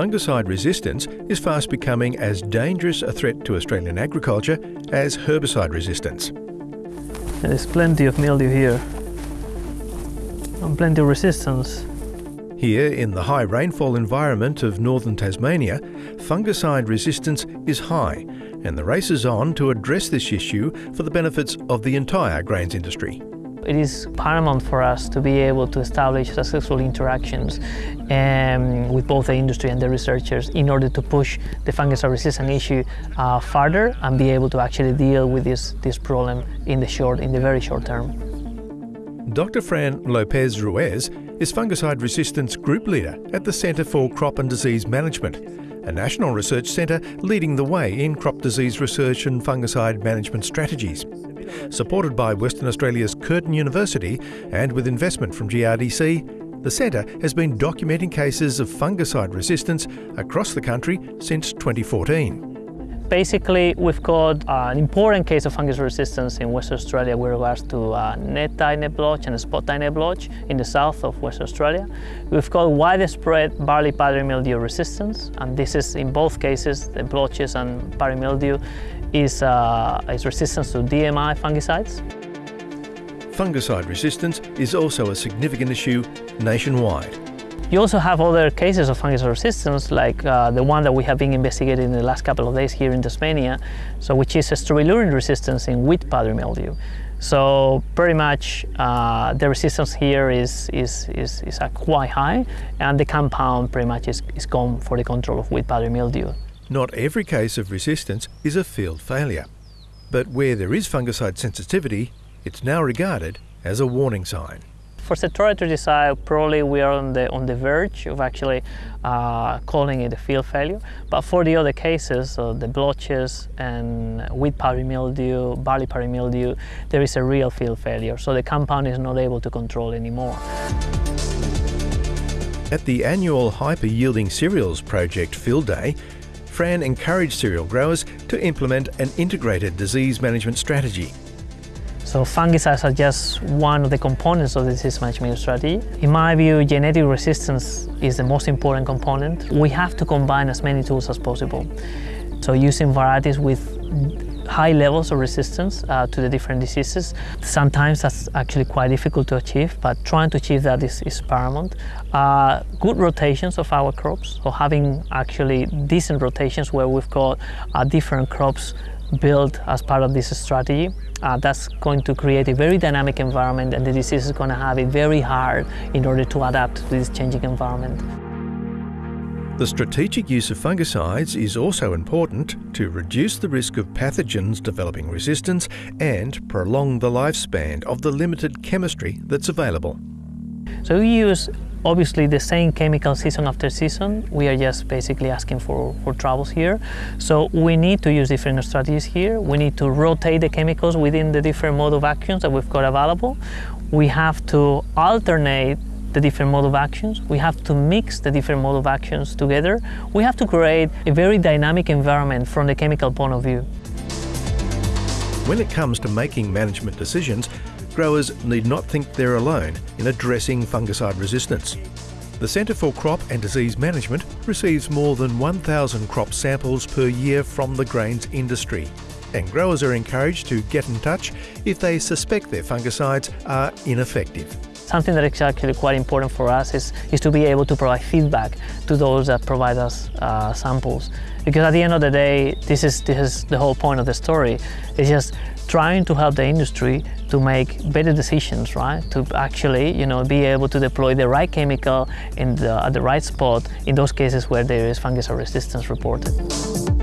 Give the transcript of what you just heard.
fungicide resistance is fast becoming as dangerous a threat to Australian agriculture as herbicide resistance. There's plenty of mildew here and plenty of resistance. Here, in the high rainfall environment of northern Tasmania, fungicide resistance is high, and the race is on to address this issue for the benefits of the entire grains industry. It is paramount for us to be able to establish successful interactions um, with both the industry and the researchers in order to push the fungicide resistance issue uh, further and be able to actually deal with this, this problem in the short, in the very short term. Dr. Fran Lopez Ruiz is fungicide resistance group leader at the Centre for Crop and Disease Management, a national research centre leading the way in crop disease research and fungicide management strategies supported by Western Australia's Curtin University and with investment from GRDC, the centre has been documenting cases of fungicide resistance across the country since 2014. Basically, we've got an important case of fungus resistance in Western Australia with regards to uh, net-type blotch and spot type net blotch in the south of Western Australia. We've got widespread barley powdery mildew resistance, and this is in both cases, the blotches and powdery mildew is, uh, is resistance to DMI fungicides. Fungicide resistance is also a significant issue nationwide. You also have other cases of fungus resistance, like uh, the one that we have been investigating in the last couple of days here in Tasmania, so which is a strobilurin resistance in wheat powdery mildew. So pretty much uh, the resistance here is, is, is, is quite high, and the compound pretty much is, is gone for the control of wheat powdery mildew. Not every case of resistance is a field failure, but where there is fungicide sensitivity, it's now regarded as a warning sign. For Septoria tritici, probably we are on the, on the verge of actually uh, calling it a field failure. But for the other cases, so the blotches and wheat powdery mildew, barley powdery mildew, there is a real field failure. So the compound is not able to control anymore. At the annual Hyper Yielding Cereals Project Field Day, Fran encouraged cereal growers to implement an integrated disease management strategy so fungicides are just one of the components of the disease management strategy. In my view, genetic resistance is the most important component. We have to combine as many tools as possible. So using varieties with high levels of resistance uh, to the different diseases. Sometimes that's actually quite difficult to achieve, but trying to achieve that is, is paramount. Uh, good rotations of our crops, so having actually decent rotations where we've got uh, different crops built as part of this strategy. Uh, that's going to create a very dynamic environment and the disease is going to have it very hard in order to adapt to this changing environment. The strategic use of fungicides is also important to reduce the risk of pathogens developing resistance and prolong the lifespan of the limited chemistry that's available. So we use obviously the same chemical season after season. We are just basically asking for, for troubles here. So we need to use different strategies here. We need to rotate the chemicals within the different mode of actions that we've got available. We have to alternate the different mode of actions. We have to mix the different mode of actions together. We have to create a very dynamic environment from the chemical point of view. When it comes to making management decisions, growers need not think they're alone in addressing fungicide resistance. The Centre for Crop and Disease Management receives more than 1,000 crop samples per year from the grains industry. And growers are encouraged to get in touch if they suspect their fungicides are ineffective. Something that is actually quite important for us is, is to be able to provide feedback to those that provide us uh, samples. Because at the end of the day, this is, this is the whole point of the story. It's just trying to help the industry to make better decisions, right? To actually, you know, be able to deploy the right chemical in the, at the right spot in those cases where there is fungicide resistance reported.